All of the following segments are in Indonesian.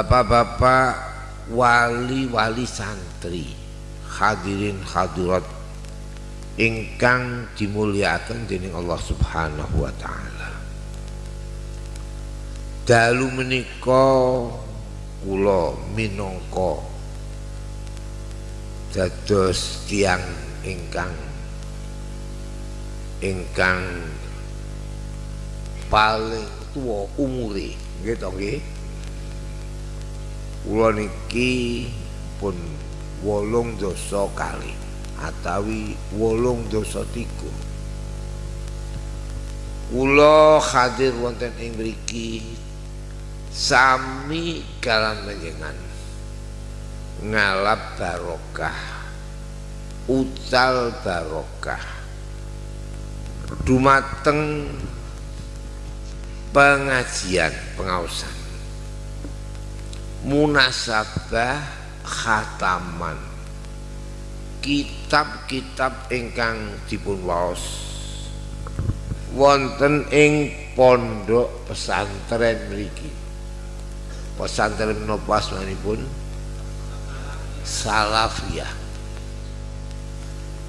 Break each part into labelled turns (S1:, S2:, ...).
S1: Bapak-bapak wali-wali santri hadirin hadirat ingkang dimuliakan dening Allah Subhanahu wa taala. Dalu menika kula minangka dados tiang ingkang ingkang paling tua nggih to nggih kula niki pun wolung dosa kali atawi wolung dosa tiga. Kula hadir wonten ing mriki sami kalan panjenengan ngalap barokah utal barokah dumateng pengajian pengawasan munasabah khataman. Kitab-kitab ingkang dipun waos. Wonten ing pondok pesantren mriki. Pesantren menapa asmanipun salafiyah.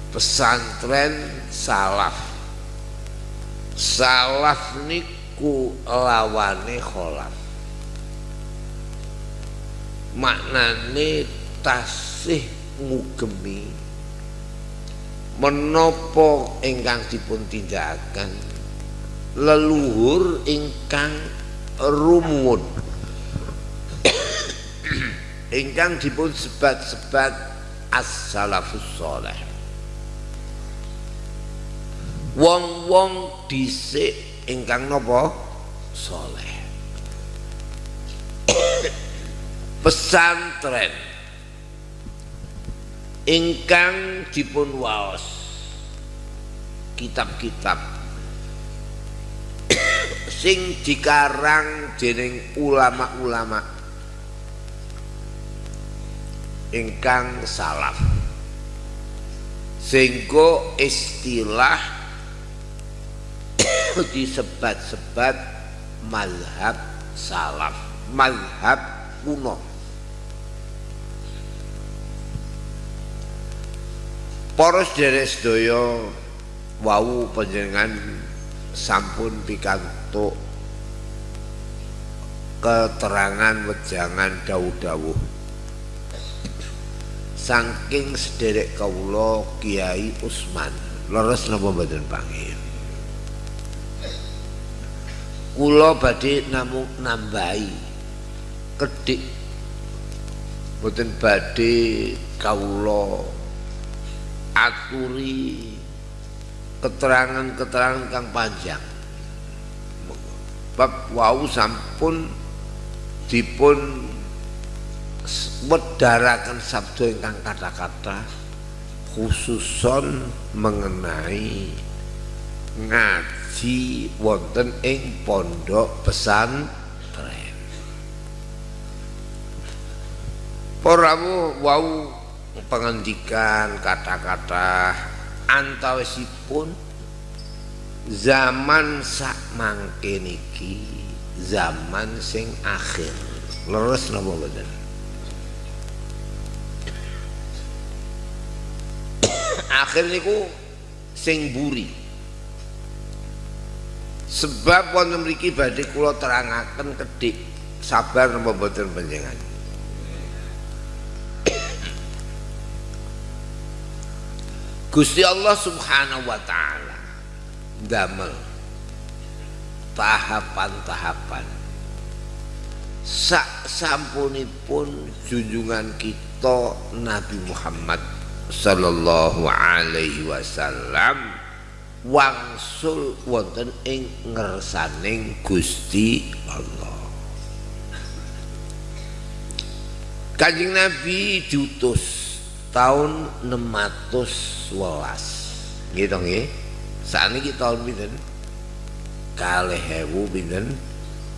S1: Pesantren salaf. Salaf niku lawane kholaf maknane tasih ngugemi menopo ingkang dipun tindakan leluhur ingkang rumun. Ingkang dipun sebat-sebat as-salafus saleh. Wong-wong dhisik ingkang napa? Saleh pesantren. Ingkang dipun waos kitab-kitab. Sing dikarang dening ulama-ulama. Ingkang salaf. Sehingga istilah disebat-sebat mazhab salaf. Mazhab kuno poros dari sedaya wau panjenengan sampun pikantuk keterangan wejangan dawuh-dawuh. Saking sederek kawula Kiai Usman. Leres napa mboten pangil kula badhe namung nambahi kedik. Mboten badhe kawula aturi keterangan-keterangan kang panjang. Bab wau sampun dipun wedarakan sabdo ingkang kata-kata khususon mengenai ngaji wonten ing pondok pesantren. Poramu wau pengendikan kata-kata antawisipun zaman sak mangke niki zaman sing akhir. Leres napa mboten? Akhir niku sing buri sebab wonten mriki badhe kula terangaken kedhik sabar napa mboten panjenengan Gusti Allah Subhanahu wa taala. Damel. Tahapan-tahapan. Sak sampunipun junjungan kita Nabi Muhammad sallallahu alaihi wasallam wangsul wonten ing ngersaning Gusti Allah. Kanjeng Nabi diutus tahun 611. Nggih to nggih. Saniki tahun pinten? Kalih ewu pinten?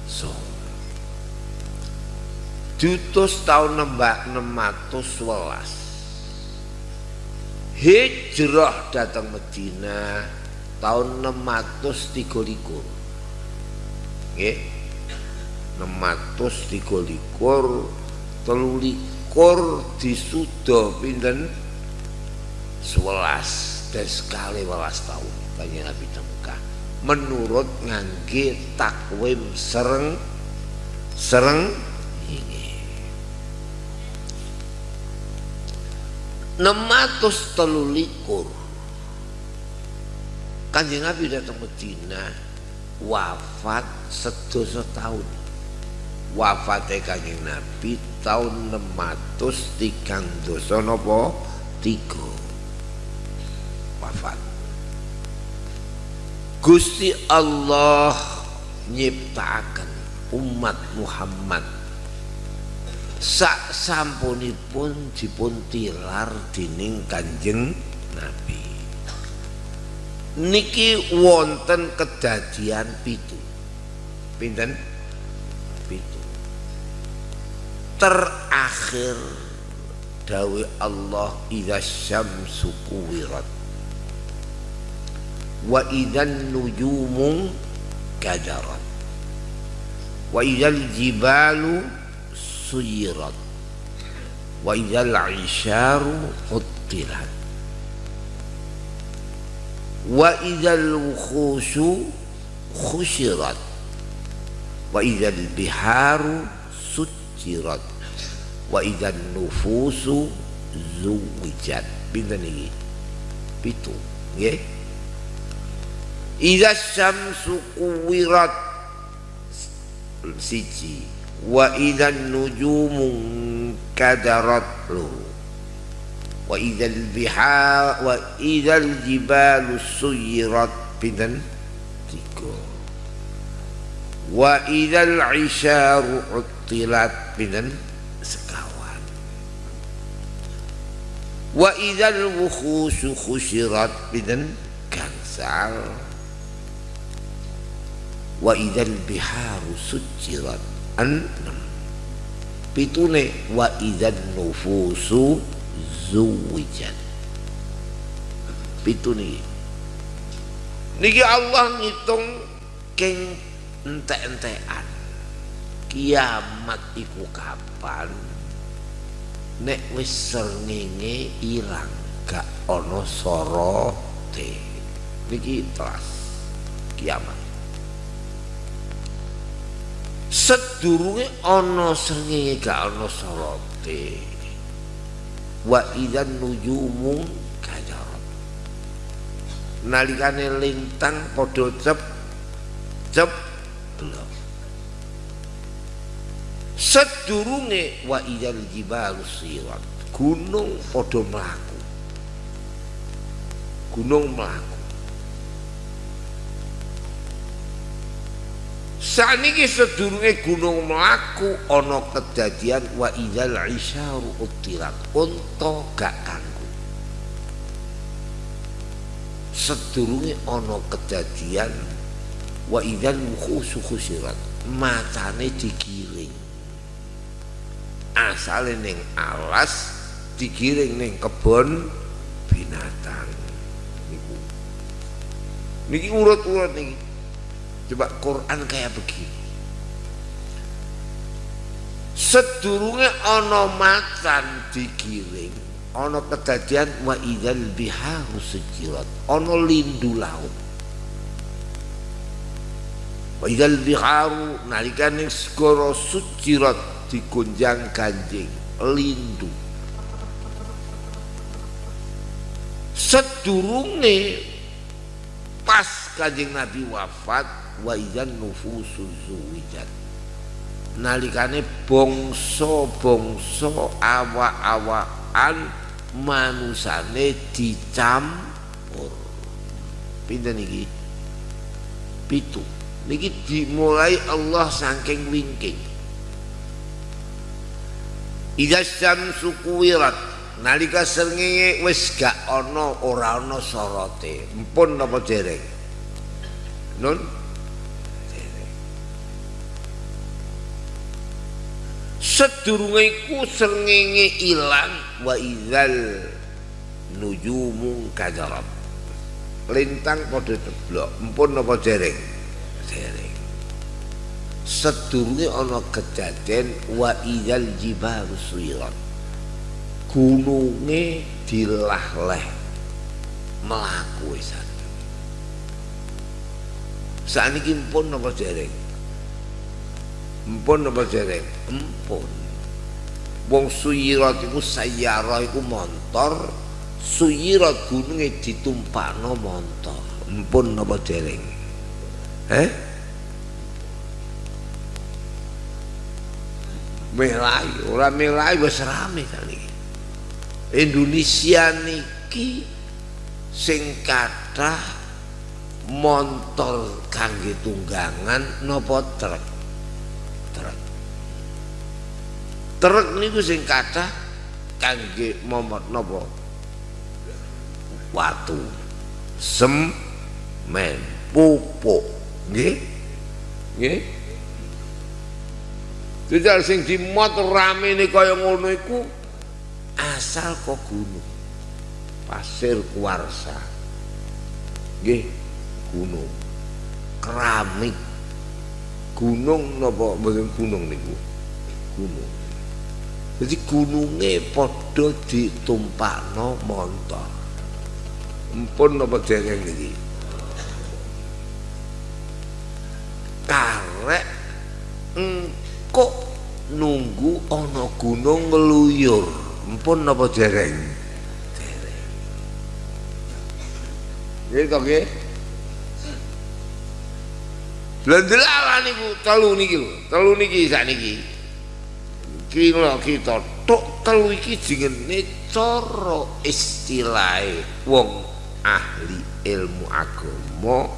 S1: So. Diutus tahun 611 hijrah datang Medina tahun 633 nggih nematus tiga telu likur disuda pinten? Sewelas dan sekali welas tahun kanjeng Nabi Mekah menurut ngangge takwim sereng sereng ini nematus telu likur kanjeng Nabi datang Medina wafat sedoso tahun wafate kanjeng Nabi tahun 600 tigang dosa napa? Tiga. Wafat. Gusti Allah nyiptakan umat Muhammad. Sak sampunipun dipun tilar dening Kanjeng Nabi. Niki wonten kedadian pitu. Pinten terakhir. Dawe Allah idza syamsu kuwirat. Wa idzan nujumu kadarat. Wa idzal jibalu suyirat. Wa idzal isyaru huttirat wa idzal wukhushu khusyirat. Wa idzal biharu sucirat wa idzan nufusu zuwijat. Pinten iki? Pitu nggih. Idza syamsu kuwirat. Siji. Wa idzan nujumu kadarat lu. Wa idzal bihar wa idzal jibalu suyirat. Pinten tiga. Wa idzal isyaru uttilat pinten sekawan. Wa idzal wukhushu khusyirat pinten gangsal. Wa idzal biharu sujirat enam. Pitune wa idzan nufusu zuwijat pitune. Niki Allah ngitung keng entek-entekan kiamat iku kapan? Nek wis srengenge ilang gak ana sorote niki telas kiamat. Sedurunge ana srengenge gak ana sorote wa idzan nujumu kajarat nalikane lintang padha cep cep belum sedurunge wa idzal jibalu sirat. Gunung padha mlaku. Gunung mlaku. Saniki sedurunge gunung mlaku ana kedadian wa idzal isyaru utirat unta gak kanggo. Sedurunge ana kedadian wa idzal mukhusu khusirat matane digiring asale ning alas digiring ning kebon binatang. Niku. Niki urut-urut niki. Coba Quran kayak begini. Sedurunge ana macan digiring ana kedadian wa idzal biharu sujirat ana lindu laut. Wa idzal biharu nalikane segara sujirat digonjang ganjing lindu. Sedurunge pas kanjeng Nabi wafat wa idzan nufusu zuwijat. Nalikane bangsa-bangsa awak-awakan manusane dicampur pinten iki? Pitu. Niki dimulai Allah saking wingking Idza syamsu kuwirat nalika srengenge wis gak ana ora ana sorote. Mpun napa dereng? Nun? Sedurunge iku srengenge ilang wa idzal nujumu kajarat lintang padha ceblok. Mpun napa dereng? Dereng sedurunge ana kejadian wa idzal jibalu suyirat gununge dilah-leh mlaku wisan sakniki pun napa dereng? Mpun napa dereng? Mpun. Wong suyirat iku sayara iku montor suyirat gununge ditumpakno montor. Mpun napa dereng? Eh melai ora melai wis rame kali Indonesia niki sing kathah montor kangge tunggangan napa truk truk truk niku sing kathah kangge momot napa? Watu. Semen. Pupuk. Nggih? Nggih Jajal sing dimot rame ini kaya ngono iku asal kok gunung. Pasir kuarsa. Nggih gunung. Keramik. Gunung napa mboten gunung niku? Gunung. Jadi gunungnya padha ditumpakno montor. Empun napa dereng niki? Karek engko nunggu ana gunung ngeluyur Mpun napa dereng? Dereng. Nggih to nggih? Lha niku telu niki lho, telu niki sakniki. Kira kita tok telu iki jengene cara istilahe wong ahli ilmu agama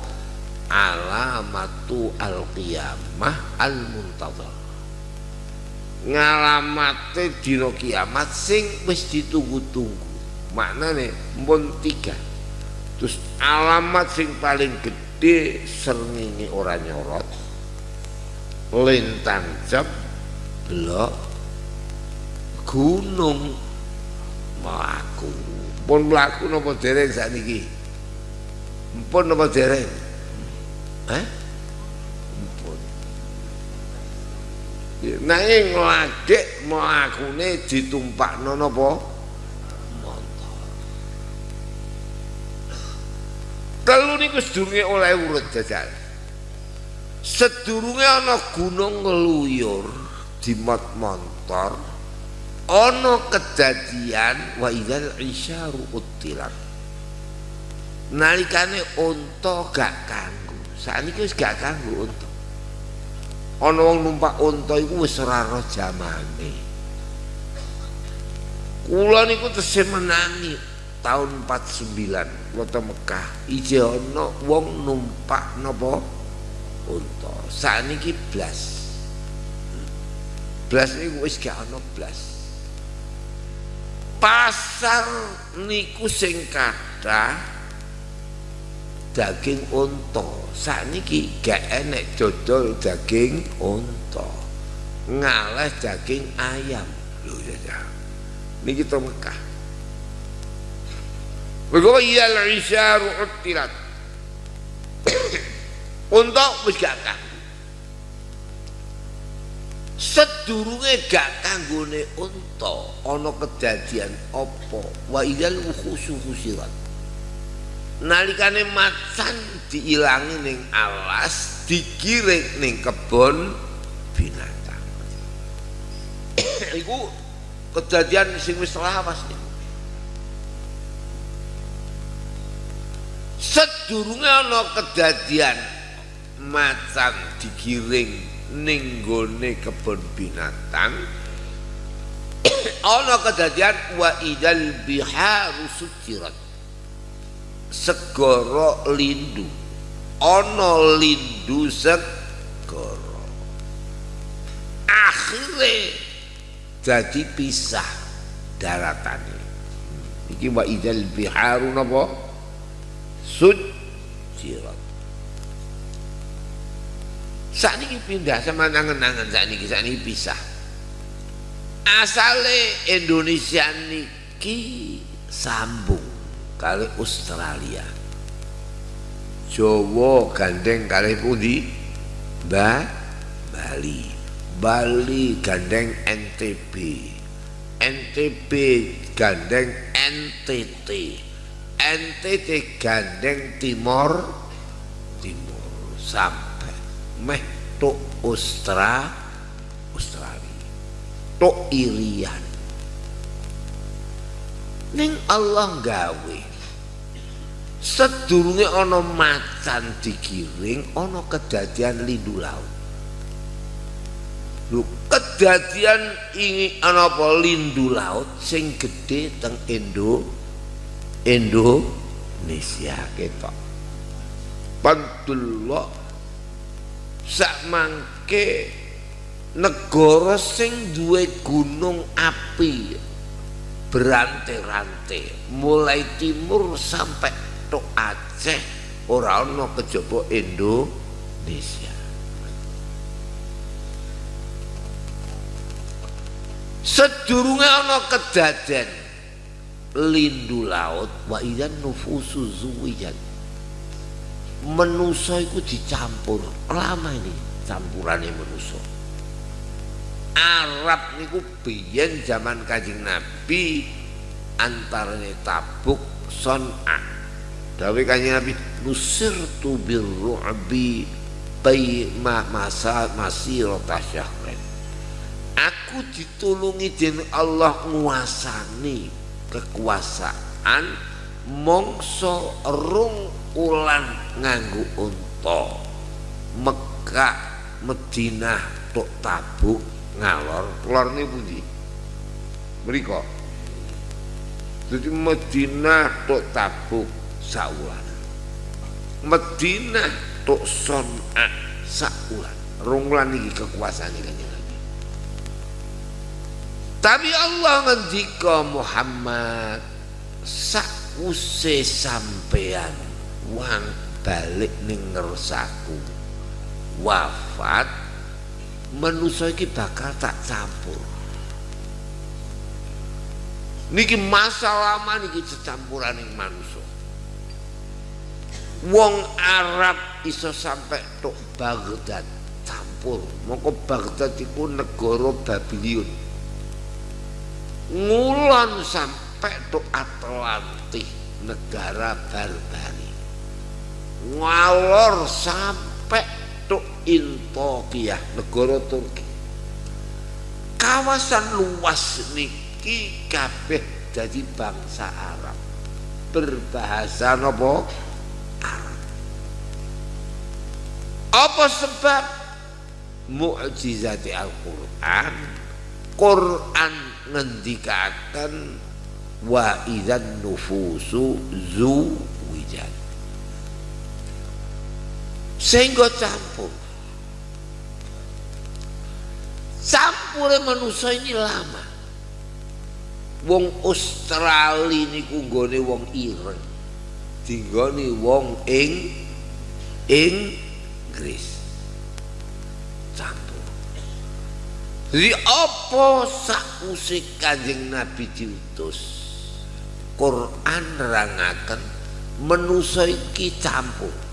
S1: alamatu al-qiyamah al-muntazar ngalamate dina kiamat sing wis ditunggu-tunggu. Maknane mpun tiga. Terus alamat sing paling gede srengenge ora nyorot. Lintang jab blok gunung. Mlaku. Pun mlaku napa dereng sakniki? Pun napa dereng? Eh nanging ngladek mlakune ditumpakno napa telu niku sedurunge oleh urut jajal sedurunge ana gunung ngeluyur dimot montor ana kejadian wa idzal isyaru utilat nalikane unta gak kanggo. Sakniki wis gak kanggo unta ana wong numpak unta iku wis ora roh jamane. Kula niku tesih menangi tahun 49 kota Mekah. Ije ana wong numpak napa? Unta. Sakniki blas. Blas niku wis gak ana blas. Pasar niku sing kathah daging unta. Sakniki gak enek dodol daging unta. Ngalah daging ayam. Lho ya niki to Mekah. Begowo iya al-isyaru uttilat. Unta wis gak Sedurunge gak kanggone unta. Ana kejadian apa? Wa idal khusu khusirat nalikane macan diilangi ning alas dikirik ning kebon binatang. Iku kejadian sing wis lawas sedurunge ana kejadian macan digiring ning gone kebon binatang ana kejadian wa idal biharu sujirat segara lindu. Ana lindu segara. Akhire dadi pisah daratane. Iki wa idzal biharu napa? Sujirat sakniki pindah sama nangan-nangan sakniki sakniki pisah. Asale Indonesia niki sambung. Kali Australia. Jawa gandeng kali pundi? Mbah Bali. Bali gandeng NTB NTB gandeng NTT NTT gandeng Timor. Timur sampai meh tok Austra Australia. Tok Irian ning Allah gawe sedurunge ana macan digiring ana kedadian lindu laut. Lho kedadian ini apa? Lindu laut sing gede teng Indo Indonesia ketok. Padullah sak mangke negara sing duwe gunung api berante-rante mulai timur sampai tok Aceh ora ana kejaba Indonesia. Sedurunge ana kedaden lindu laut wa idzan nufusu zuwijat menusa iku dicampur lama ini campurane menusa Arab niku biyen zaman Kanjeng Nabi antarane Tabuk Son'a. Dawe Kanjeng Nabi nusirtu birru'bi bai ma masa masirata syahrin. Aku ditulungi den Allah nguasani kekuasaan mongso rung ulan nganggo unta. Mekah Madinah tok tabuk ngalor lor. Ini pundi? Mriko. Jadi Madinah tok tabuk saulan. Madinah tok son'a saulan. Rong ulan iki kekuasaan iki tapi Allah ngendika Muhammad sakuse sampean wang balik ning ngersaku. Wafat manusia iki bakal tak campur. Niki masa lama niki cecampuran ing manusia wong Arab iso sampai tok Baghdad campur. Mongko Baghdad iku negara Babylon ngulon sampai to Atlantik negara barbari. Ngalor sampai to Intokiyah negara Turki. Kawasan luas niki kabeh jadi bangsa Arab. Berbahasa nopo? Arab. Apa sebab? Mukjizat Al-Quran. Quran ngendikakan wa idzan nufusu zu wijat sehingga campur. Campure manusia ini lama. Wong Australia niku nggone wong ireng dinggone wong ing Inggris. Jadi apa sakwuse Kanjeng Nabi diutus? Quran nerangaken manusa iki campur.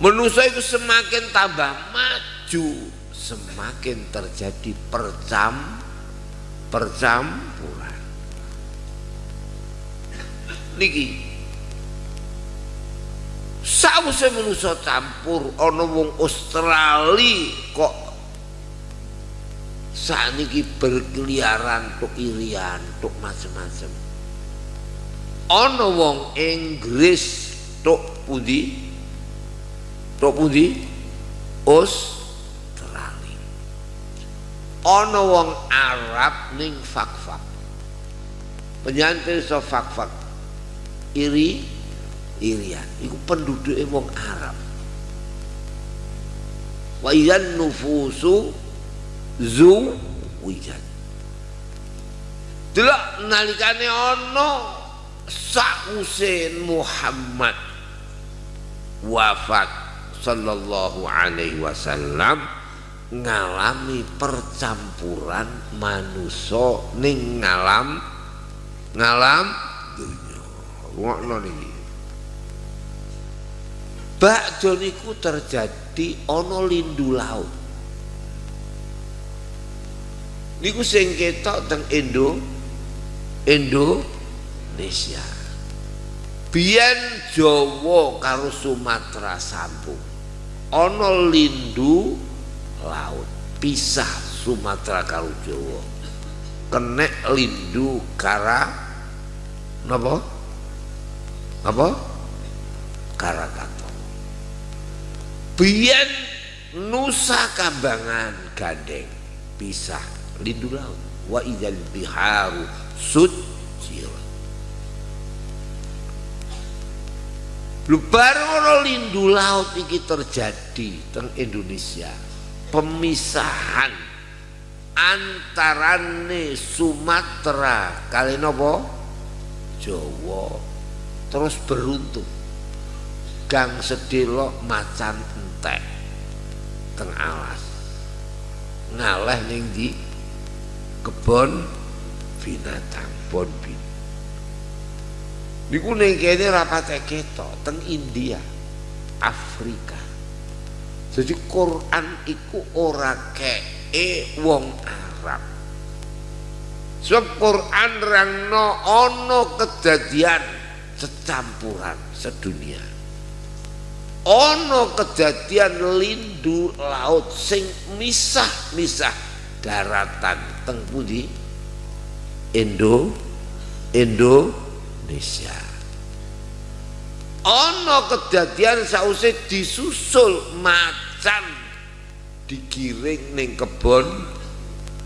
S1: Manusa itu semakin tambah maju, semakin terjadi percam percampuran. Niki Sawise manusa campur ana wong Australia kok saat ini berkeliaran tuk irian tuk macam-macam ono wong Inggris tuk pundi tuk pundi Australia ono wong Arab ning fak-fak. Penyantil so fak-fak. Iri irian. Itu penduduk wong Arab. Wa nufusu zu wijan. Delok nalikane ana sakuse Muhammad. Wafat sallallahu alaihi wasallam ngalami percampuran manusia ning ngalam ngalam dunya. Ngono niki. Bakdo niku terjadi ana lindu laut. Niku sing ketok teng Indo Indonesia. Biyen Jawa karo Sumatera sambung ana lindu laut pisah Sumatera karo Jawa. Kenek lindu kara napa? Apa Karakato. Biyen Nusa Kambangan gandeng pisah lindu laut. Wa idzal biharu sujira Lu baru lindu laut iki terjadi teng Indonesia. Pemisahan antarane Sumatera kali nopo? Jawa. Terus beruntung. Gang sedelok macan entek teng alas. Ngaleh ning kebon binatang bon bin niku ning kene rapate ketok teng India Afrika. Jadi Quran iku ora kee wong Arab. Sebab Quran rangno ono kejadian secampuran sedunia. Ono kejadian lindu laut sing misah-misah daratan teng pundi? Indo Indonesia ono kejadian sause disusul macan digiring ning kebon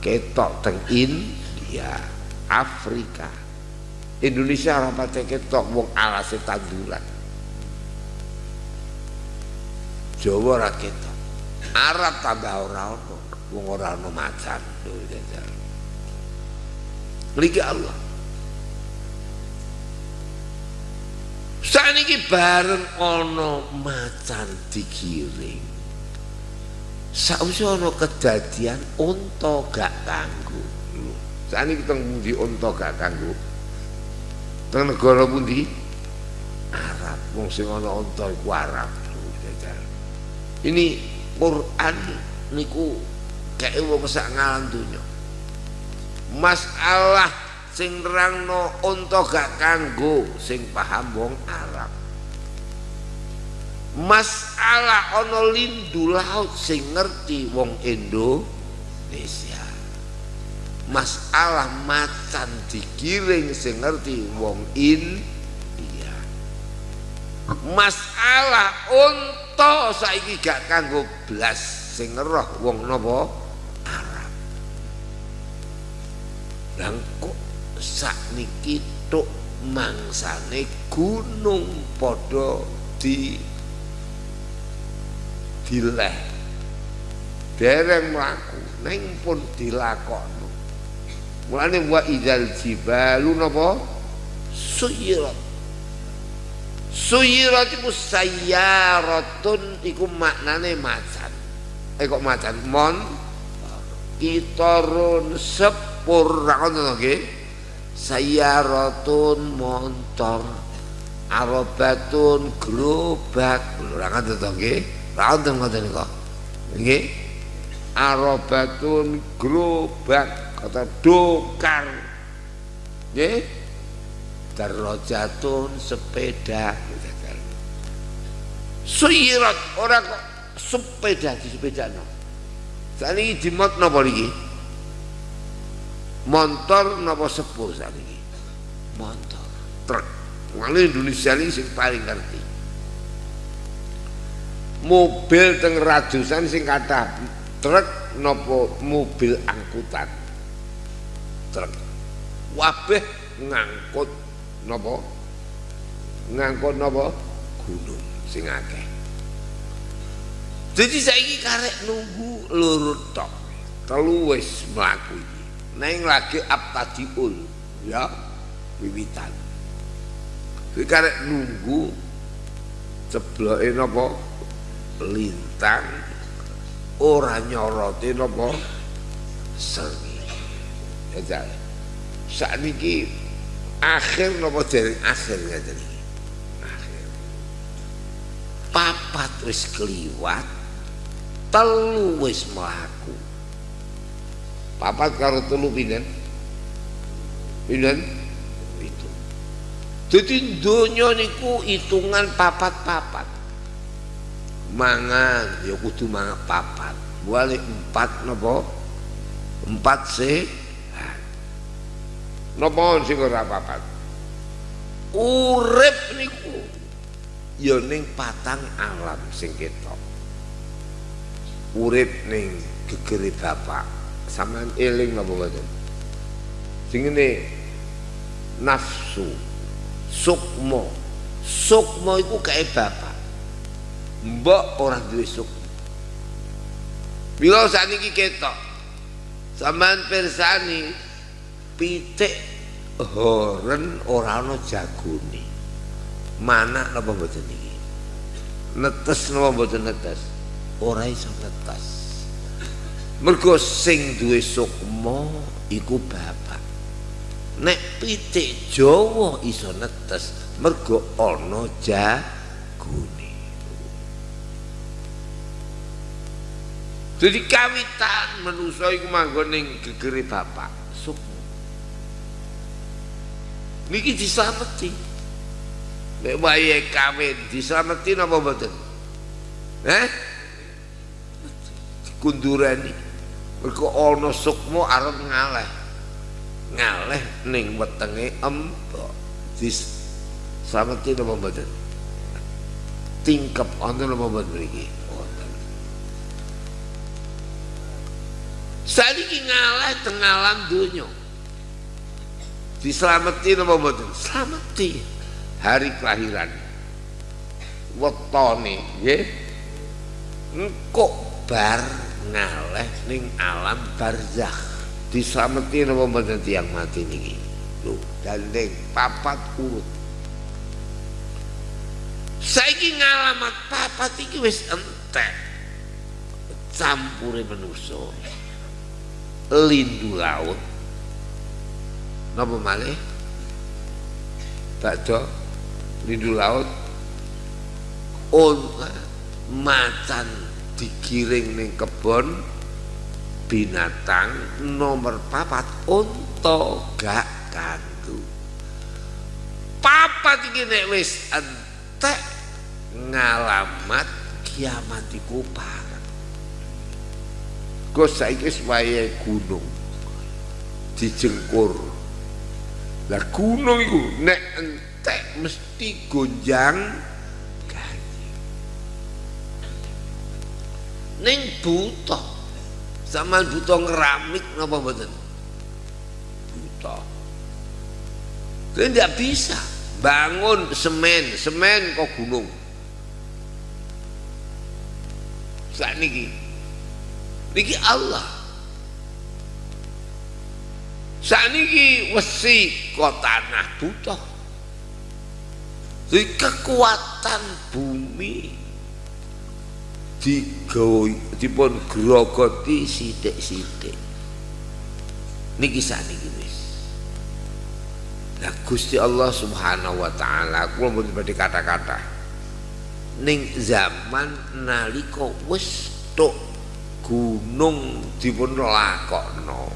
S1: ketok teng India Afrika. Indonesia rapate ketok wong alase tanduran. Jawa ora ketok. Arab tambah ora ono wong ora ono macan. Mriki Allah Saniki bareng ana macan digiring. Sausé ana kejadian unta gak kanggo. Saniki teng pundi unta gak kanggo? Teng negara pundi? Arab. Wong sing ana unta iku Arab. Ini Quran niku kayak wong sak ngalam donya. Masalah sing nerangno unta gak kanggo sing paham wong Arab. Masalah ana lindu laut sing ngerti wong Indonesia. Masalah macan digiring sing ngerti wong India. Masalah unta saiki gak kanggo blas sing ngeroh wong napa Arab. Lang kok sakniki tuk mangsane gunung padha di dileh. Dereng mlaku ning pun dilakoni mulane wa idzal jibalu napa? Suyirat. Suyirat iku sayyaratun iku maknane macan. Eh kok macan? Mon? Kitarun sepur ra ngono nggih sayaratun montor arobatun gerobak. Ora ngoten to nggih? Ora ngoten ngoten kok nggih? Arobatun gerobak kata dokar. Nggih? Darajatun sepeda. Suyirat ora kok sepeda di sepeda no ini jimot napa niki motor napa sepuh sakniki? Motor truk. Wali Indonesia ini sing paling ngerti. Mobil teng rajusan sing kata truk nopo mobil angkutan? Truk. Wabeh ngangkut nopo ngangkut nopo gunung sing akeh. Jadi saiki karek nunggu lurut tok. Telu wis mlaku neng lagi abtadiul ya wiwitan. Kuwi karek nunggu cebloke napa? Lintang. Ora nyorote napa? Sengi ya saat ini akhir napa jaring akhir iki akhir. Papat wis kliwat telu wis mlaku papat karo telu pinten? Pinten? Itu. Jadi donya niku hitungan papat-papat. Mangan ya kudu mangan papat. Balik empat napa empat sehat. Napa sing ora papat? Urip niku. Ya ning patang alam sing ketok. Urip ning gegere bapak sampean eling napa mboten sing nafsu sukmo sukmo iku kae bapak. Mbok orang duwe sukmo bila sakniki ketok sampean persani pitik horen ora ana jagone. Mana napa mboten iki? Netes napa mboten netes? Ora iso netes mergo sing duwe sukma iku bapak. Nek pitik Jawa iso netes mergo ana jagone. Jadi kawitan manusa iku manggon ning gegere bapak sukma. Niki dislameti nek wayahe kawin dislameti napa mboten? Eh kundurani mergo ana sukma arep ngaleh. Ngaleh ning wetenge empok dis sameti napa mboten? Tingkep wonten napa mboten mriki? Wonten. Saliki ngalah tengalam dunia Diselamati napa mboten? Selamati hari kelahiran. Wetone nggih. Engko bar ngaleh ning alam barzakh. Dislameti napa mboten tiyang mati niki? Lho dandeng papat urut. Saiki ngalamat papat iki wis entek. Campure manusa lindu laut. Napa malih? Bakdo lindu laut. On macan digiring ning kebon binatang nomor papat unta gak kantu papat iki nek wis entek ngalamat kiamat iku pareng Gus saiki wis gunung dijengkur. Lah gunung iku nek entek mesti gonjang ning buta. Sama buta ngeramik napa mboten? Buta. Kalian tidak bisa bangun semen. Semen kok gunung. Saat niki niki Allah. Saat niki wesi kok tanah buta. Jadi kekuatan bumi digawe dipun grogoti sithik-sithik. Niki saniki wis. Lah Gusti Allah Subhanahu wa taala kula mboten badhe kata-kata. Ning zaman nalika wis tok gunung dipun lakokno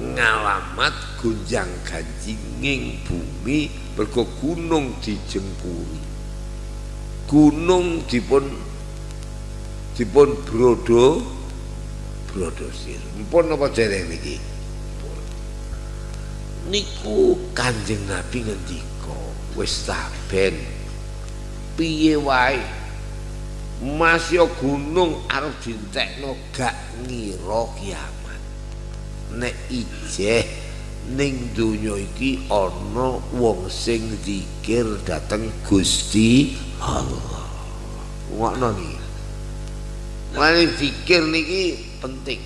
S1: ngalamat gunjang ganjinging bumi mergo gunung dijengkuri. Gunung dipun dipun brodo brodosir mpun apa dereng niki? Niku kanjeng nabi ngendika wis saben piye wae? Masya gunung arep dintekno gak ngira kiamat. Nek ijeh ning donya iki ana wong sing zikir dateng Gusti Allah. Ngono iki Mulane zikir niki penting.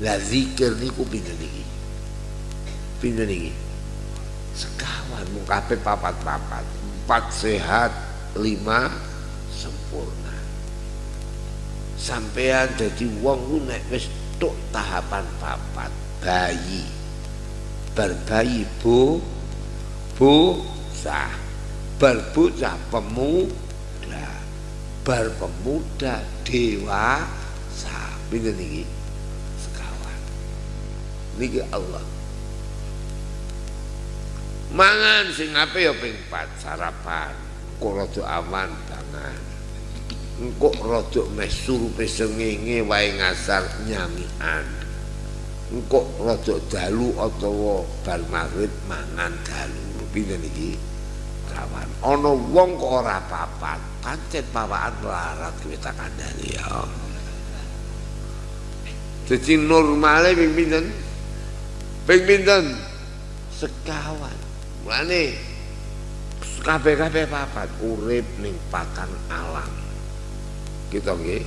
S1: Lah zikir niku pinten niki? Pinten niki? Sekawan mung kabeh papat-papat. Empat sehat, lima sempurna. Sampean dadi wong ku nek wis tok tahapan papat bayi. Berbayi bu bocah pemuda bar pemuda dewasa pinten niki sekawan. Niki Allah. Mangan sing ape ya ping 4 sarapan. Rada aman pangan engko rada meh surupe sengenge wae ngasar nyamian engko rada dalu utawa bar maghrib mangan dalu. Pinten iki? Kawan. Ana wong kok ora papat pancet pawakan melarat kuwi tak kandhani ya ping pinten? Ping pinten? Sekawan. Mulane kabeh-kabeh papat urip ning patang alam. Kita nggih.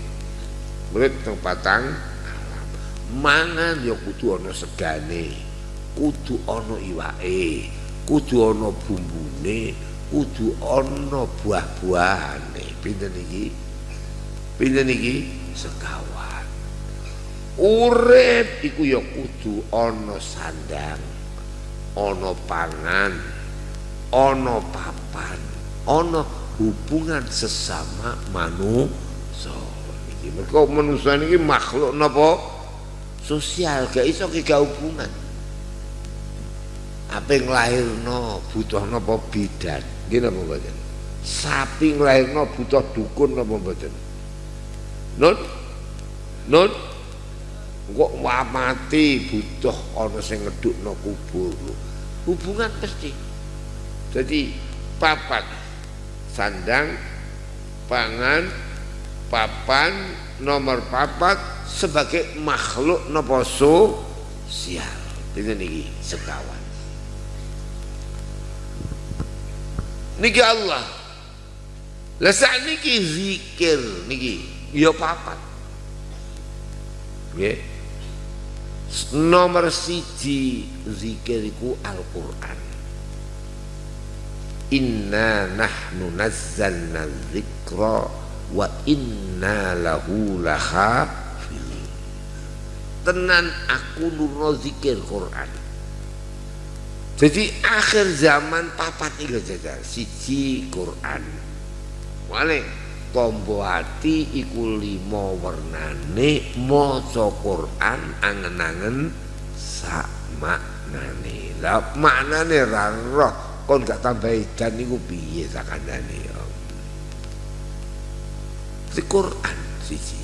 S1: Urip ning patang alam. Mangan ya kudu ana segane. Kudu ana iwake, kudu ana bumbune, kudu ana buah-buahane. Pinten iki? Pinten iki? Sekawan. Urip iku ya kudu ana sandang. ana pangan ana papan ana hubungan sesama manusia iki mergo manusia iki makhluk napa sosial gak iso ki hubungan apa yang butuh napa bidan nggih napa mboten? Sapi nglahirno butuh dukun napa mboten? Nun nun kok mati butuh ana sing ngedukno kubur. Hubungan pasti jadi papat sandang pangan papan nomor papat sebagai makhluk nopo sosial ini niki sekawan niki Allah. Lah niki zikir niki ya papat. Ya nomor siji zikiriku Al-Quran. Inna nahnu nazzalna zikra wa inna lahu lahafil tenan aku nurno zikir Quran jadi akhir zaman papat iki jajal siji Quran. Wale tombo ati iku lima warnane maca Quran angen-angen sak maknane. La maknane ra roh. Kon gak tambah edan niku piye sakandane ya Quran siji.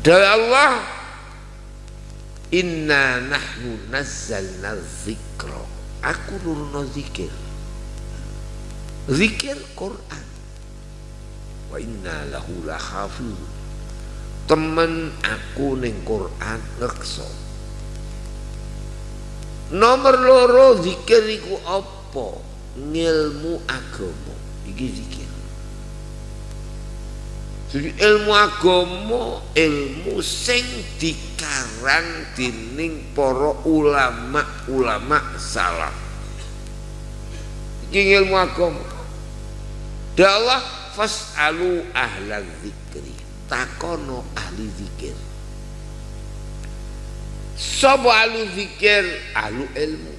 S1: Dari Allah inna nahnu nazzalna zikra. Aku nurno zikir. Zikir Quran. Wa inna lahu lahafiz. Temen aku ning Quran ngekso. Nomor loro zikir iku apa? Ngilmu agama. Iki zikir jadi ilmu agama ilmu sing dikarang dening para ulama-ulama salaf. Iki ilmu agama Allah fas'alu ahla zikri takono ahli zikir sapa ahli zikir ahlu ilmu.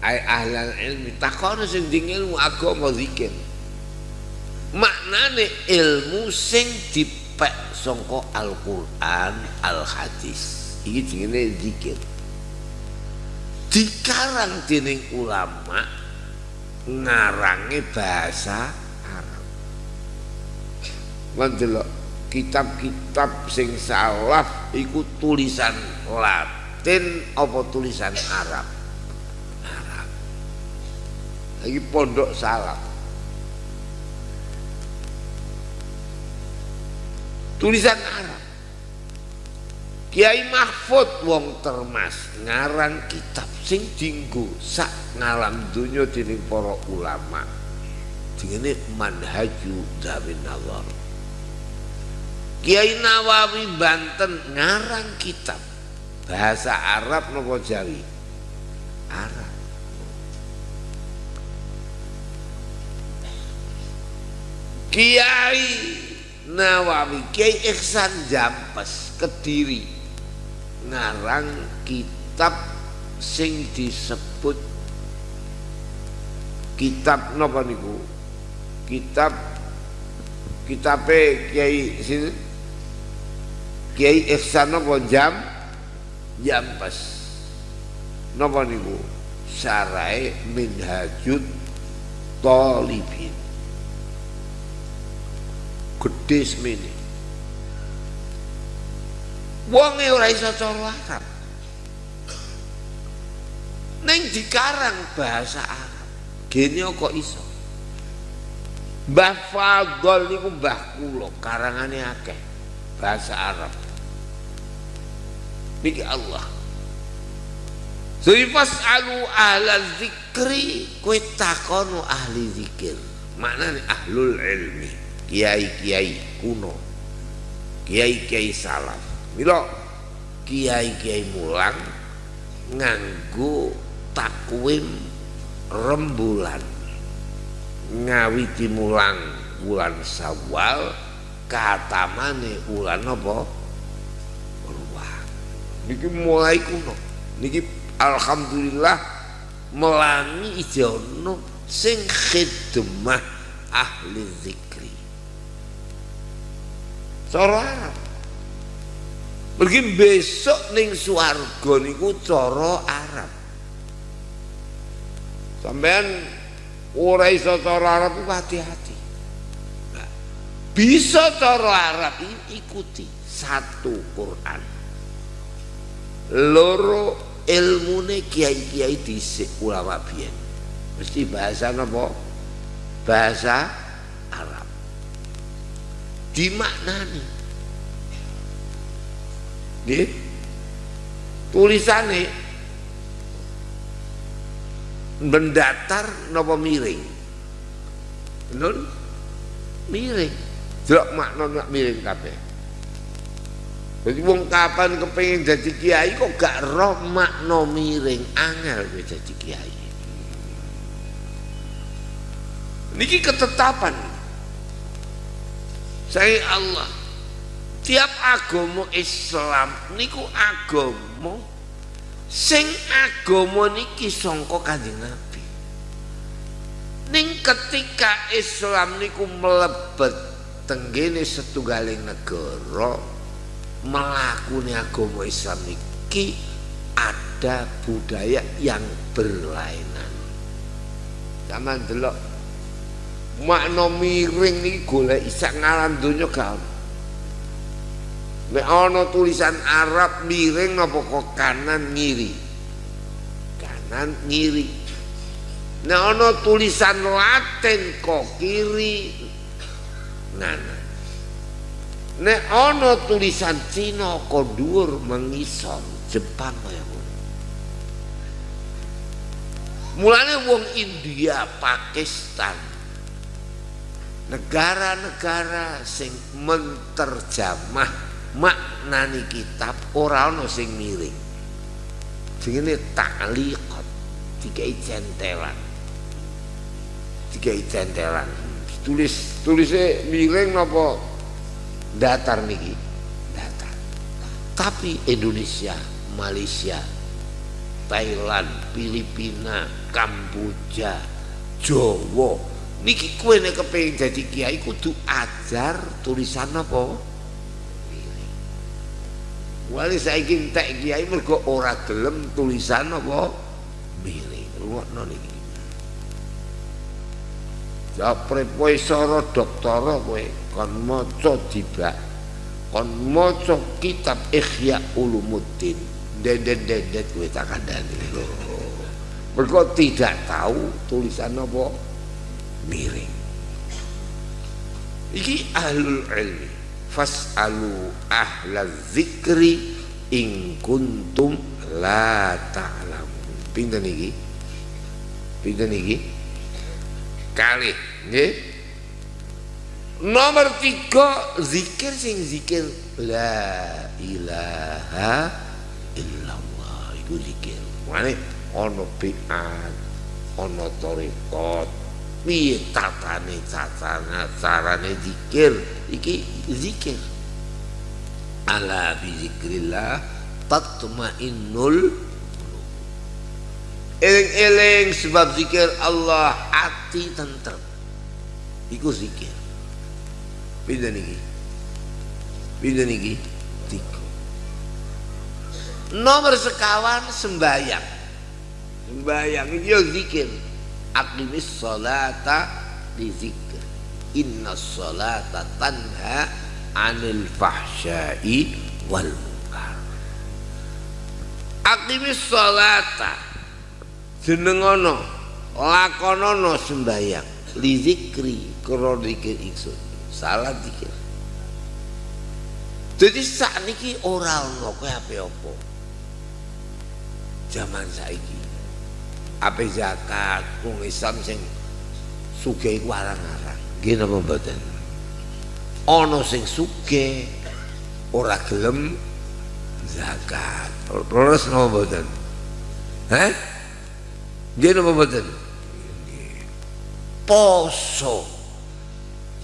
S1: Ay ahlan ilmi. Takono sing ding ilmu agama zikir maknane ilmu sing dipek sangka Al-Qur'an al-hadis. Iki jenenge zikir. Dikarang dening ulama ngarange bahasa ndelok kitab-kitab sing salaf iku tulisan Latin apa tulisan Arab? Arab. Lagi pondok salaf tulisan Arab. Kiai Mahfud wong termas ngarang kitab sing dinggo sak ngalam dunya dening para ulama. Jenenge manhaju Zawin Allah. Kiai Nawawi Banten ngarang kitab. Bahasa Arab nopo Jawi? Arab. Kiai Nawawi Kiai Ihsan Jampes Kediri ngarang kitab sing disebut kitab napa niku? Kitab kitabe Kiai sini? Kiai Ihsan napa? Jam jam pas napa niku? Sarai minhajud talibin gede semene. Wonge ora iso cara Arab. Ning dikarang bahasa Arab gene kok iso? Mbah Fadol niku mbah kula karangane akeh bahasa Arab. Niki Allah. Jadi alu ahla zikri kue takono ahli zikir. Mana nih ahlul ilmi kiai kiai kuno kiai kiai salaf. Milo kiai kiai mulang nganggu takwim rembulan. Ngawiti mulang bulan sawal katamane bulan apa? Ruang niki mulai kuno. Niki alhamdulillah melangi ijono sing khidmah ahli zikri cara. Pergi besok ning suarga niku cara Arab. Sampean ora iso cara Arab hati-hati. Bisa cara Arab ikuti satu Quran. Loro ilmune kiai-kiai dhisik ulama biyen. Mesti bahasa apa bahasa dimaknani. Nggih. Tulisane mendatar napa miring? Nun miring. Delok makna nak miring kabeh. Jadi wong kapan kepengin jadi kiai kok gak roh makna miring? Angel kowe jadi kiai. Niki ketetapan saya Allah. Tiap agama Islam niku agama sing agama niki sangka Kanjeng Nabi. Ning ketika Islam niku melebet tenggene setunggaling negara melakuni agama Islam niki ada budaya yang berlainan. Zaman delok makna miring niki golek isak ngalam donya gak Nek ana tulisan Arab miring napa kok kanan ngiri. Kanan ngiri. Nek ana tulisan Latin kok kiri nganan. Nek ana tulisan Cina kok dhuwur mengisor Jepang kaya. Mulane wong India, Pakistan, negara-negara sing menterjamah maknani kitab ora ana sing miring. Jenenge ta'liqat dikai centelan dikai centelan tulis tulisnya miring napa? Datar niki. Datar. Tapi Indonesia Malaysia Thailand Filipina Kamboja Jawa niki kue nek kepengin jadi kiai kudu ajar tulisan apa Wali saiki entek kiai mergo ora gelem tulisan apa miring. Rungokno niki. Japre profesor doktor kowe kon maca dibak. Kon maca kitab Ihya Ulumuddin. Dendet-dendet kowe tak kandhani. Mergo tidak tahu tulisan apa miring. Iki ahlul ilmi. Fas'alu ahla zikri in kuntum la ta'lamun. Pinten iki? Pinten iki? Kali nggih. Nomor tiga zikir sing zikir. La ilaha illallah. Itu zikir. Mana ono bi'at ono torikot piye? Tatane cacana carane zikir. Iki zikir. Ala bi zikrillah tatmainnul eling-eling sebab zikir Allah hati tentrem. Iku zikir. Pindah niki? Pindah niki? Tiga. Nomor sekawan sembayang sembayang itu ya zikir akimis salata di zikir inna salata tanha anil fahsyai wal munkar. Akimis salata jenengono lakonono sembayang li zikri karo ingsun. Salah zikir. Jadi saat niki ora ono kowe ape apa zaman saiki ape zakat wong Islam sing sugih iku arang-arang nggih napa mboten ana sing sugih ora gelem zakat terus napa mboten Heh? Nggih napa mboten? Poso.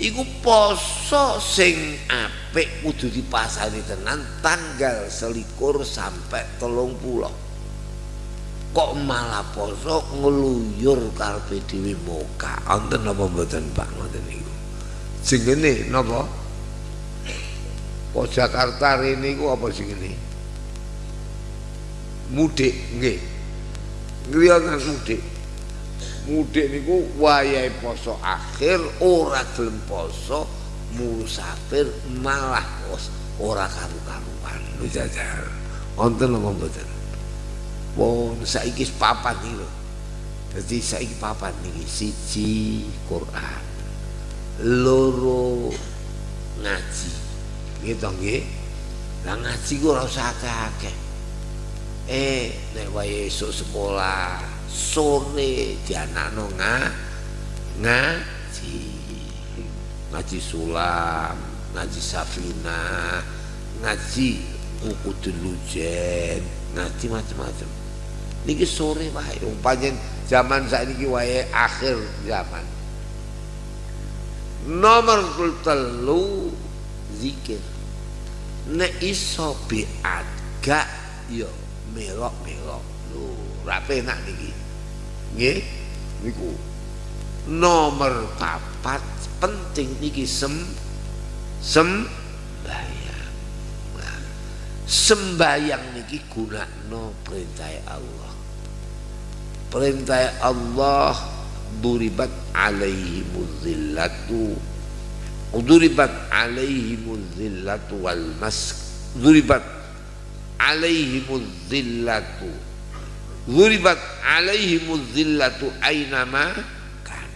S1: Iku poso sing apik kudu dipasani tenan tanggal selikur sampai telung pulau. Kok malah poso ngeluyur karepe dhewe muka. Wonten napa mboten Pak ngoten niku? Jenenge napa? Po Jakarta rene iku apa jenenge? Mudik nggih ngriyotan mudik mudik niku wayahe poso akhir ora gelem poso musafir malah ora karu-karuan lho jajar wonten apa mboten wong saiki papan iki lho dadi saiki papan niki siji Quran loro ngaji. Gitu nggih? Lah ngaji ku ora usah akeh eh nek wae esuk sekolah sore dianakno nga ngaji. Ngaji sulam ngaji safina ngaji buku delujen ngaji macam-macam niki sore wae umpamane zaman saiki wae akhir zaman. Nomor telu zikir. Nek iso biat gak yo melok-melok. Lho rapi enak niki. Nggih? Niku. Nomor papat penting niki sem sembayang nah, sembayang niki perintah Allah perintah Allah duribat alaihi zillatu duribat alaihi zillatu wal mas duribat alaihimuz zillatu Zuribat alaihimuz zillatu aynama kan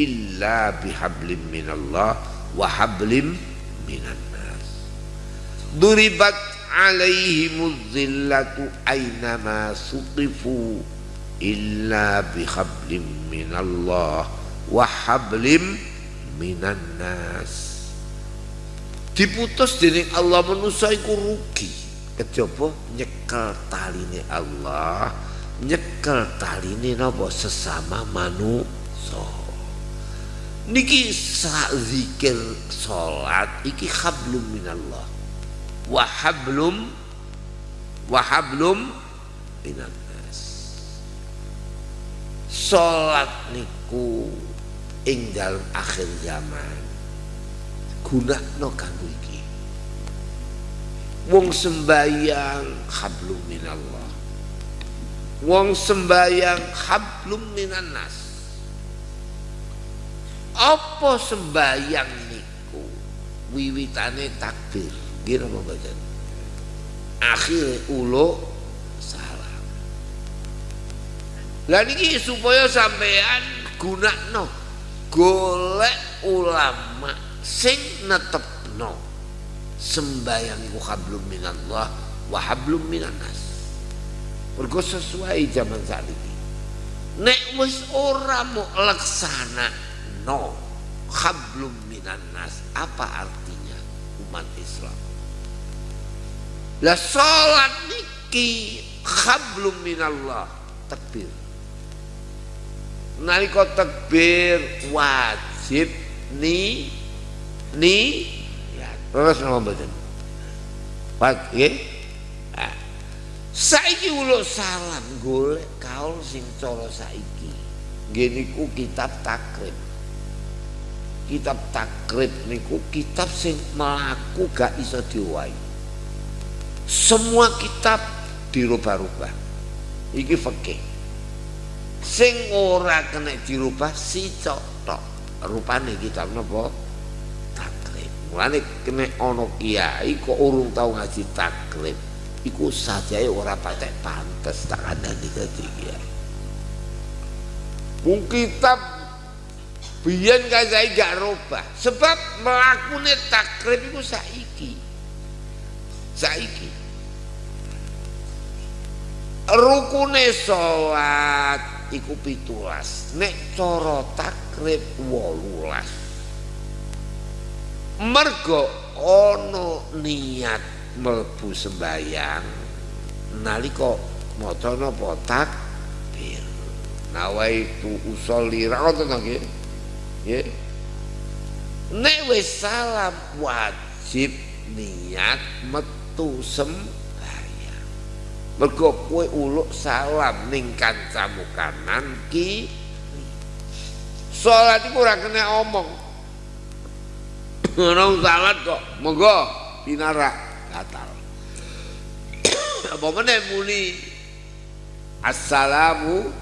S1: illa bihablim minallah wa hablim minan nas Duribat alaihimuz zillatu aynama suqifu illa bihablim minallah wa hablim minan nas. Diputus dening Allah manusa iku rugi. Kejaba nyekel taline Allah nyekel taline napa? Sesama manusa niki sak zikir salat iki hablum minallah. Wa hablum wa hablum minan nas salat niku ing dalem akhir zaman. Gunakno kanggo iki. Wong sembayang hablum minallah. Wong sembayang hablum minan nas. Apa sembayang niku? Wiwitane takbir. Nggih apa mboten? Akhir ulo lah niki supaya sampean gunakno golek ulama sing netepno. Sembayang iku hablum minallah wa hablum nas mergo sesuai zaman saat ini nek wis ora mau laksana no hablum nas apa artinya umat Islam? Lah salat niki hablum minallah takbir nalika takbir wajib ni ni Terus nama mboten? Pak nggih. Nah, saiki ulo salam golek kaul sing cara saiki. Nggih niku kitab takrib. Kitab takrib niku kitab sing melaku gak iso diwai semua kitab dirubah-rubah. Iki fikih sing ora kena dirubah si tok. Rupane kitab napa takrib mulane kena ana kiai kok urung tau ngaji takrib iku sajae ora patek pantes tak ada di ketiga Wong kitab biyen kae gak robah sebab mlakune takrib iku saiki. Saiki. Rukune salat iku pitulas. Nek cara takrib wolulas. Mergo ana niat mlebu sembayang nalika maca napa? Takbir. Nawaitu usolli rakaat nggih? Nggih. Nek wis salam wajib niat metu sembayang mergo kowe uluk salam ning kancamu kanan ki. Salat iku ora kena omong. Ora salat kok. Monggo pinarak batal apa meneh muni? Assalamu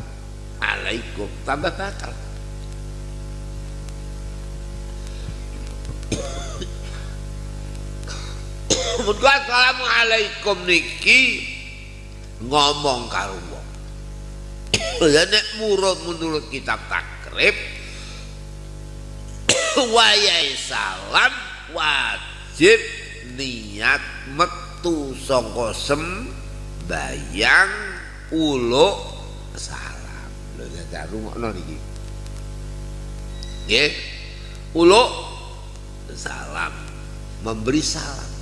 S1: alaikum. Tambah batal Mergo assalamu alaikum niki ngomong karo wong. Ya nek murut menurut kitab takrib wayai salam wajib niat metu saka sembayang uluk salam. Lho dadak rungokno niki. Nggih. Uluk salam memberi salam.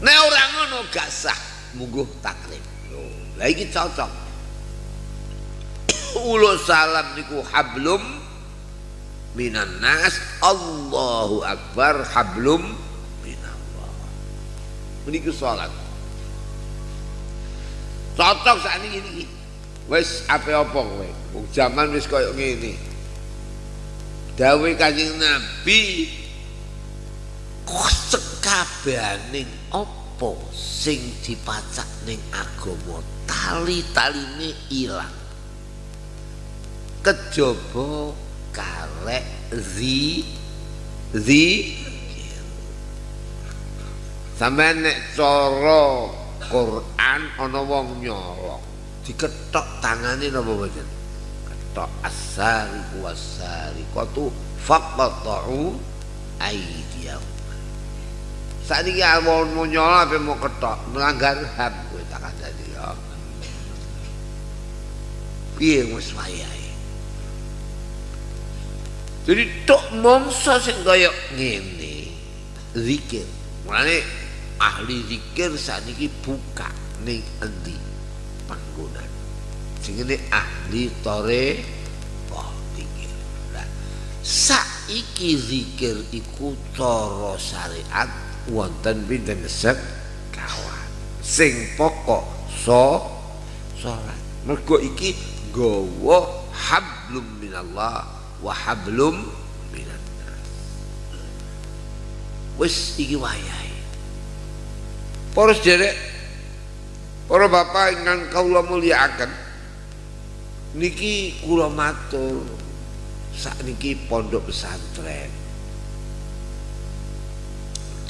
S1: Nek ora ngono gak sah lho lha iki cocok. Uluk salam niku hablum minan nas. Allahu Akbar hablum minallah. Meniki salat. Cocok saat ini ini wis apa apa kowe? Zaman wis koyo ngene. Dawuh kanjeng Nabi. Sekabehane? Apa sing dipacak ning agama tali-taline ilang. Kejaba karek zi zi sampai nek cara Quran ana wong nyolong diketok tangane napa mboten ketok asari kuasari qatu faqatu aidiyahum Saiki awon mau nyolong apa mau ketok melanggar HAM kowe tak kandhani ya piye wis wayahe Jadi tok mongso sing kaya ngene. Zikir. Mulane ahli zikir sakniki buka ning endi panggonan. Sing ngene ahli tore oh zikir. Lah saiki zikir iku cara syariat wonten pinten kawan. Sing pokok so salat. Mergo iki gawa hablum minallah wa hablum minan nas. Wis iki wayahe. Para sederek para bapak ingkang kula mulyakaken niki kula matur. Sakniki pondok pesantren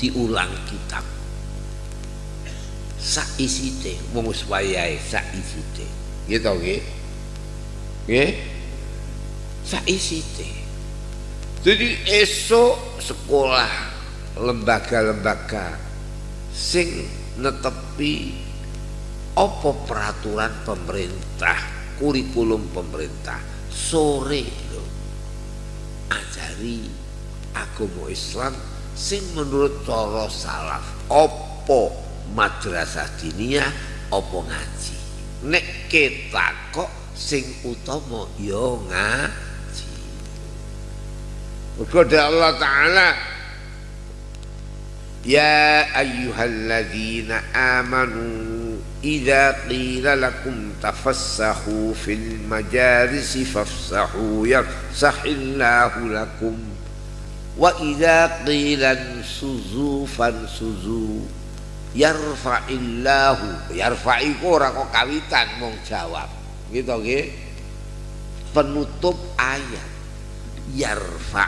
S1: diulang kitab. Sak isite wong wis wayahe sak isite nggih? Nggih? Saisite. Jadi esok sekolah lembaga-lembaga sing netepi apa peraturan pemerintah kurikulum pemerintah. Sore lo ajari agama Islam sing menurut cara salaf apa madrasah diniyah apa ngaji? Nek kita kok sing utama ya ngaji. Berkata Allah Ta'ala. Ya ayyuhalladzina amanu idza qila lakum tafassahu fil majalisi fafsahu yafsahillahu lakum wa idza qila suzu fansuzu yarfa'illahu. Yarfa'iku ora kok kawitan mong jawab. Gitu nggih. Penutup ayat. Yarfa.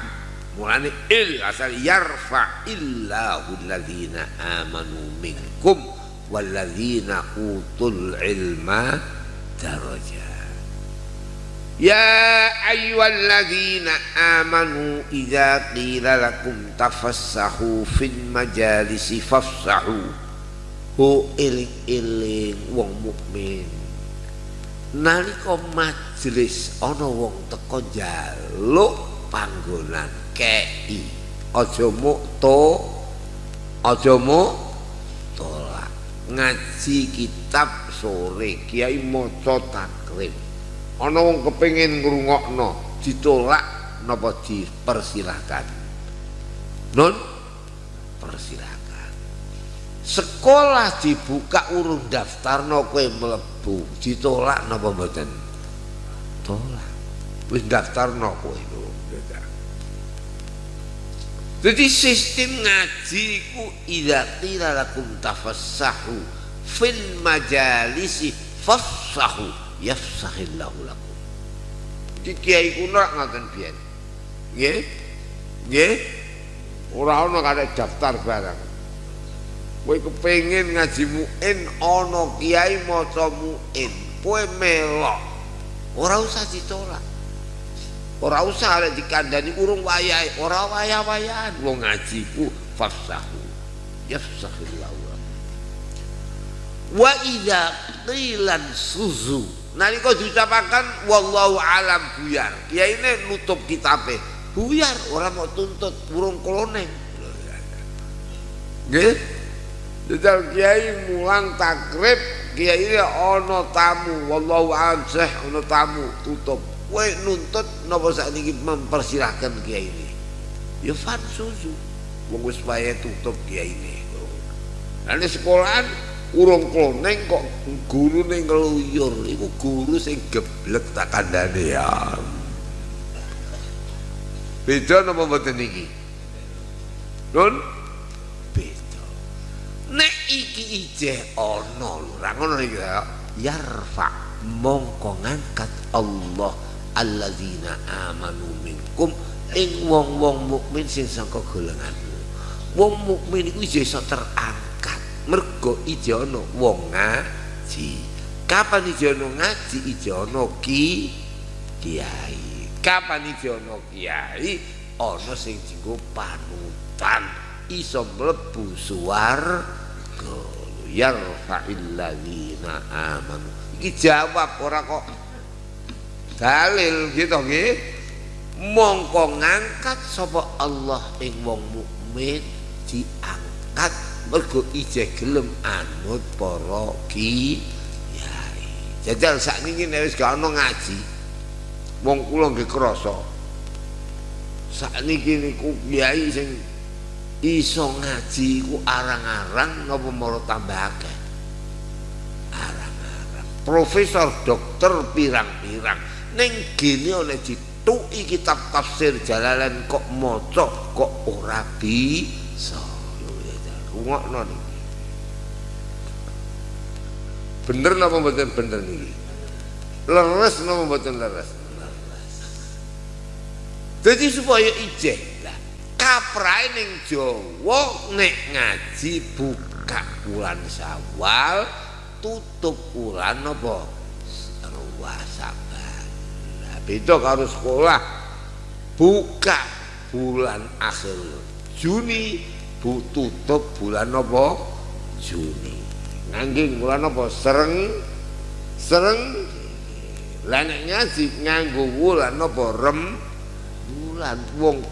S1: Mulane il asal yarfa illahu alladzina amanu minkum walladzina utul ilma darajat يا أيها الذين آمنوا إذا قيل لكم تفسحوا في المجالس فافسحوا Hu iling-iling wong mukmin. Nalika majelis ana wong teko njaluk panggonan kei. Aja muk to aja muk tolak. Ngaji kitab sore kiai maca takrib. Ana wong kepengin ngrungokno ditolak napa dipersilahkan. Nun persilahkan. sekolah dibuka urung daftar no kue melebu ditolak napa mboten? Tolak. Wis daftar no kue itu jadi sistem ngaji ku idza qila lakum tafassahu fil majalisi fassahu yafsahillahu lakum. Iki kiai kuno ngaten biyen. Nggih? Nggih? Ora ana kare daftar barang. Kowe kepengin ngaji muin ana kiai maca muin kowe melok. Ora usah ditolak. Ora usah arek dikandani urung wayahe. Ora wayah-wayahan. Wong ngaji ku fasahu yafsahillahu wa idza qilan suzu nalika diucapakan wallahu alam buyar. Ya ini nutup kitabe. Buyar orang mau tuntut burung koloneng nggih. Jajal kiai mulang takrib kiai ini ono tamu wallahu anseh ono tamu tutup. Kowe nuntut napa sakniki mempersilahkan kiai ini? Ya fan wong wis tutup kiai ini. Nanti sekolahan urung kloneng kok guru ning ngeluyur. Iku guru sing geblek tak kandhane ya. Beda napa mboten niki Nun? Nek iki ijeh ana lho. Ra ngono iki ya. Yarfa mongko ngangkat Allah alladzina amanu minkum ing wong-wong mukmin sing saka golonganmu. Wong mukmin iku iso terangkat mergo ana wong ngaji. Kapan ana ngaji? Ana ki kiai. Kapan ana kiai? Ana sing dienggo panutan. Iso mlebu suwarga yarfa'il ladzina amanu. Iki jawab ora kok dalil gitu nggih? Mongko ngangkat sapa Allah ing wong mukmin diangkat mergo ije gelem anut para kiai. Jajal sakniki nek wis gak ono ngaji wong kula nggih krasa sakniki niku kiai sing iso ngaji ku arang-arang napa mara tambah akeh? Arang-arang. Profesor dokter pirang-pirang. Ning gene oleh dituki kitab tafsir Jalalain kok maca kok ora bisa rungokno niki bener napa mboten bener niki leres napa mboten leres? Jadi supaya ijeh. Kaprahe ning Jawa nek ngaji buka bulan Syawal tutup bulan apa Saban. Nah, beda karo sekolah. Buka bulan akhir Juni bu tutup bulan apa? Juni. Ngangging bulan apa? Sereng. Sereng. Nek ngaji nganggo bulan apa? Rem. Bulan. Wong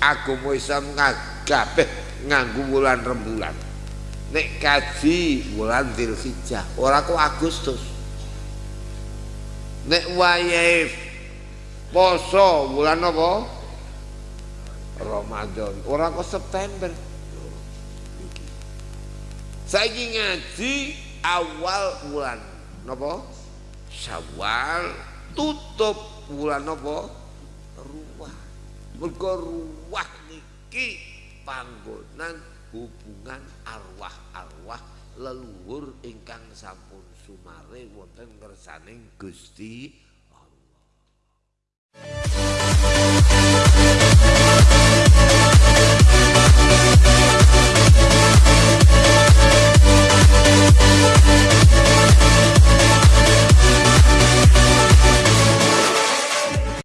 S1: agama Islam kabeh nganggo wulan rembulan. Nek kaji wulan Dzulhijjah. Ora kok Agustus. Nek wayahe poso wulan apa? Ramadan. Ora kok September saya ngaji awal bulan napa? Sawal tutup bulan napa? Ruwah. Mergo ruwah niki panggonan hubungan arwah-arwah leluhur ingkang sampun sumare wonten kersaning Gusti Allah.